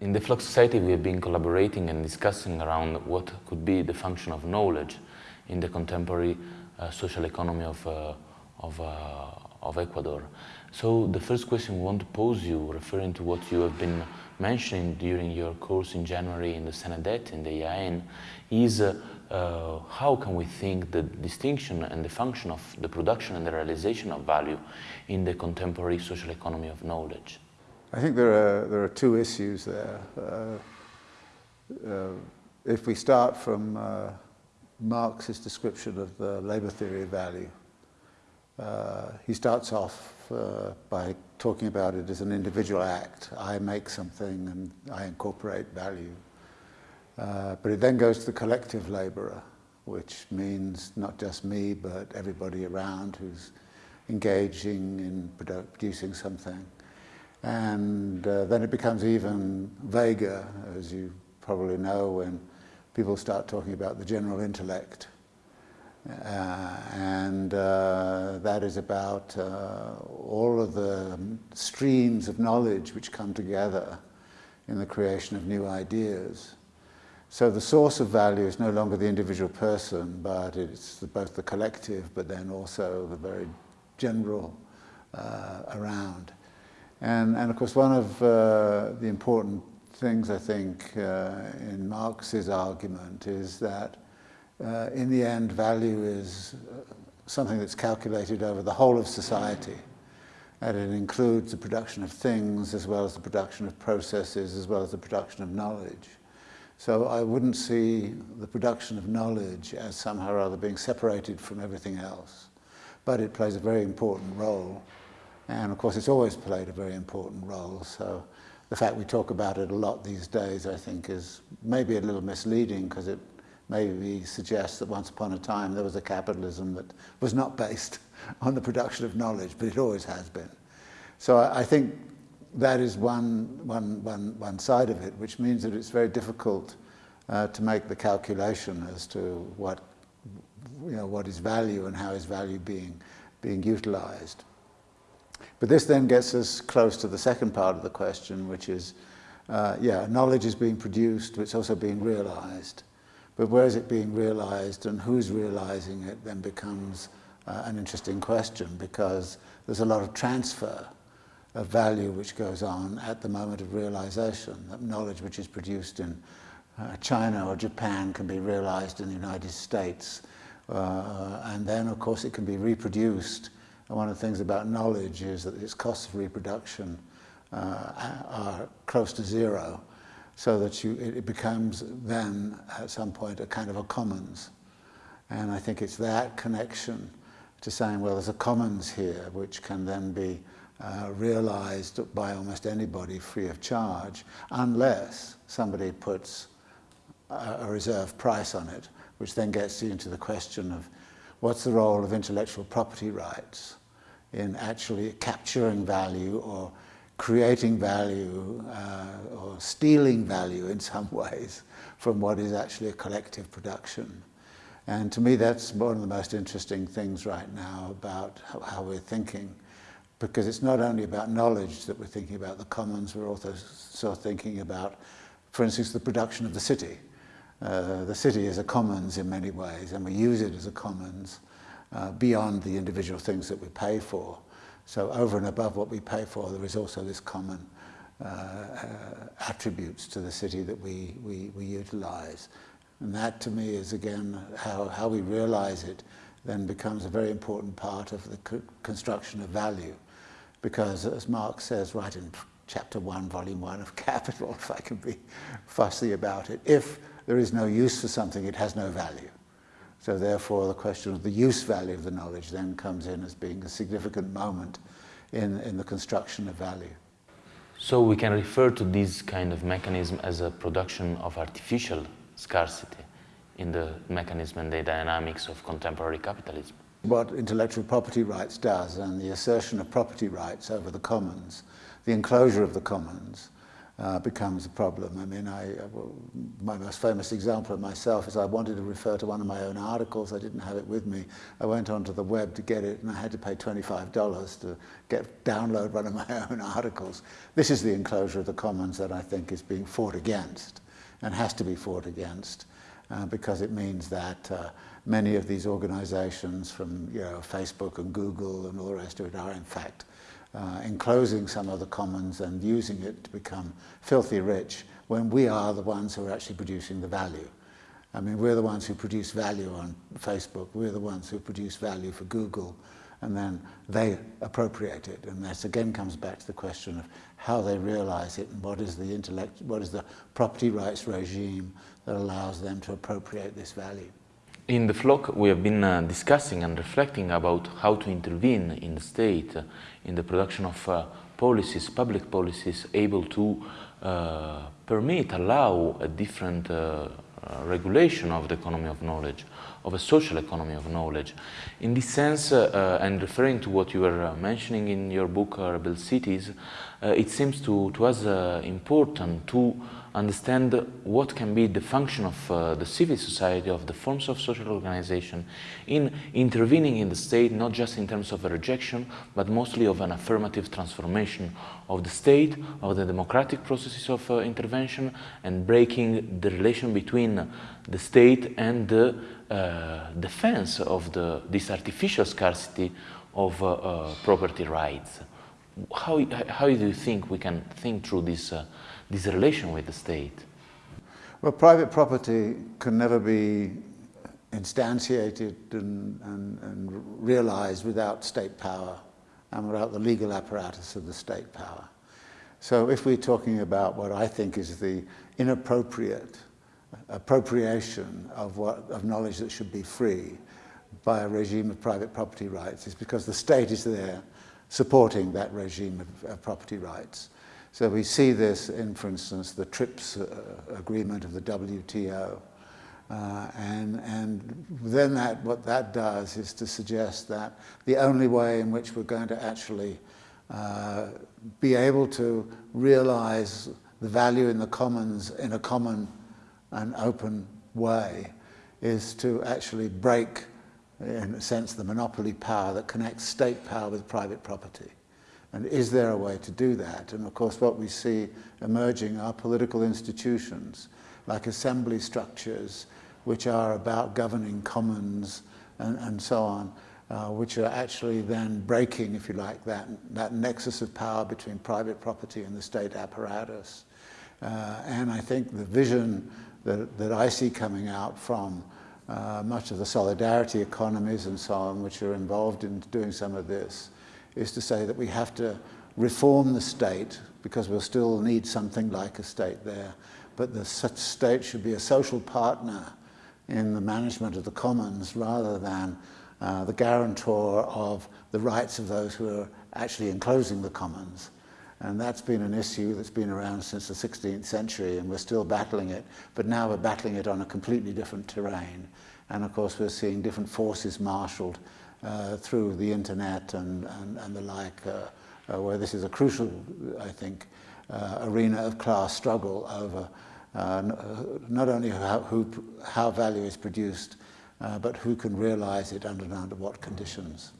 In the FLOK Society we have been collaborating and discussing around what could be the function of knowledge in the contemporary uh, social economy of, uh, of, uh, of Ecuador. So the first question we want to pose you, referring to what you have been mentioning during your course in January in the CENADET, in the IAN, is uh, uh, how can we think the distinction and the function of the production and the realization of value in the contemporary social economy of knowledge? I think there are, there are two issues there. Uh, uh, if we start from uh, Marx's description of the labor theory of value, uh, he starts off uh, by talking about it as an individual act. I make something and I incorporate value. Uh, but it then goes to the collective laborer, which means not just me, but everybody around who's engaging in produ producing something. And uh, then it becomes even vaguer, as you probably know, when people start talking about the general intellect. Uh, and uh, that is about uh, all of the streams of knowledge which come together in the creation of new ideas. So the source of value is no longer the individual person, but it's the, both the collective, but then also the very general uh, around. And, and of course, one of uh, the important things, I think, uh, in Marx's argument is that uh, in the end, value is uh, something that's calculated over the whole of society. And it includes the production of things as well as the production of processes as well as the production of knowledge. So I wouldn't see the production of knowledge as somehow or other being separated from everything else. But it plays a very important role. And of course, it's always played a very important role. So the fact we talk about it a lot these days, I think, is maybe a little misleading because it maybe suggests that once upon a time there was a capitalism that was not based on the production of knowledge, but it always has been. So I, I think that is one, one, one, one side of it, which means that it's very difficult uh, to make the calculation as to what, you know, what is value and how is value being, being utilized. But this then gets us close to the second part of the question, which is, uh, yeah, knowledge is being produced, but it's also being realized. But where is it being realized and who's realizing it then becomes uh, an interesting question because there's a lot of transfer of value which goes on at the moment of realization. That knowledge which is produced in uh, China or Japan can be realized in the United States. Uh, and then, of course, it can be reproduced. And one of the things about knowledge is that its costs of reproduction uh, are close to zero, so that you, it becomes then, at some point, a kind of a commons. And I think it's that connection to saying, well, there's a commons here, which can then be uh, realized by almost anybody free of charge, unless somebody puts a, a reserve price on it, which then gets you into the question of what's the role of intellectual property rights in actually capturing value or creating value uh, or stealing value in some ways from what is actually a collective production. And to me, that's one of the most interesting things right now about how, we're thinking because it's not only about knowledge that we're thinking about the commons, we're also sort of thinking about, for instance, the production of the city. Uh, the city is a commons in many ways, and we use it as a commons uh, beyond the individual things that we pay for. So over and above what we pay for, there is also this common uh, attributes to the city that we, we, we utilize. And that to me is again how, how we realize it then becomes a very important part of the co construction of value because as Marx says right in chapter 1, volume 1 of Capital, if I can be fussy about it, if there is no use for something, it has no value. So therefore the question of the use value of the knowledge then comes in as being a significant moment in, in the construction of value. So we can refer to this kind of mechanism as a production of artificial scarcity in the mechanism and the dynamics of contemporary capitalism what intellectual property rights does and the assertion of property rights over the commons, the enclosure of the commons, uh, becomes a problem. I mean, I, my most famous example of myself is I wanted to refer to one of my own articles. I didn't have it with me. I went onto the web to get it and I had to pay $25 to get download one of my own articles. This is the enclosure of the commons that I think is being fought against and has to be fought against uh, because it means that uh, many of these organizations from you know, Facebook and Google and all the rest of it are in fact uh, enclosing some of the commons and using it to become filthy rich when we are the ones who are actually producing the value. I mean, we're the ones who produce value on Facebook, we're the ones who produce value for Google, and then they appropriate it. And this again comes back to the question of how they realize it and what is the intellect, what is the property rights regime that allows them to appropriate this value. In the FLOK, we have been uh, discussing and reflecting about how to intervene in the state uh, in the production of uh, policies, public policies, able to uh, permit, allow a different uh, uh, regulation of the economy of knowledge, of a social economy of knowledge. In this sense, and referring to what you were mentioning in your book, Rebel Cities, it seems to, to us important to understand what can be the function of uh, the civil society, of the forms of social organization in intervening in the state, not just in terms of a rejection, but mostly of an affirmative transformation of the state, of the democratic processes of uh, intervention, and breaking the relation between the state and the uh, defense of the, this artificial scarcity of uh, uh, property rights. How, how do you think we can think through this uh, this relation with the state? Well, private property can never be instantiated and, and, and realized without state power and without the legal apparatus of the state power. So if we're talking about what I think is the inappropriate appropriation of, what, of knowledge that should be free by a regime of private property rights, it's because the state is there supporting that regime of, of property rights. So we see this in, for instance, the TRIPS uh, agreement of the WTO. Uh, and, and then that, what that does is to suggest that the only way in which we're going to actually uh, be able to realize the value in the commons in a common and open way is to actually break, in a sense, the monopoly power that connects state power with private property. And is there a way to do that? And of course, what we see emerging are political institutions, like assembly structures, which are about governing commons and, and so on, uh, which are actually then breaking, if you like, that, that nexus of power between private property and the state apparatus. Uh, and I think the vision that, that I see coming out from uh, much of the solidarity economies and so on, which are involved in doing some of this, is to say that we have to reform the state because we'll still need something like a state there. But the state should be a social partner in the management of the commons rather than uh, the guarantor of the rights of those who are actually enclosing the commons. And that's been an issue that's been around since the 16th century and we're still battling it, but now we're battling it on a completely different terrain. And of course we're seeing different forces marshaled uh, through the internet and, and, and the like, uh, uh, where this is a crucial, I think, uh, arena of class struggle over Uh, uh, not only how, who, how value is produced, uh, but who can realize it and, and under what conditions.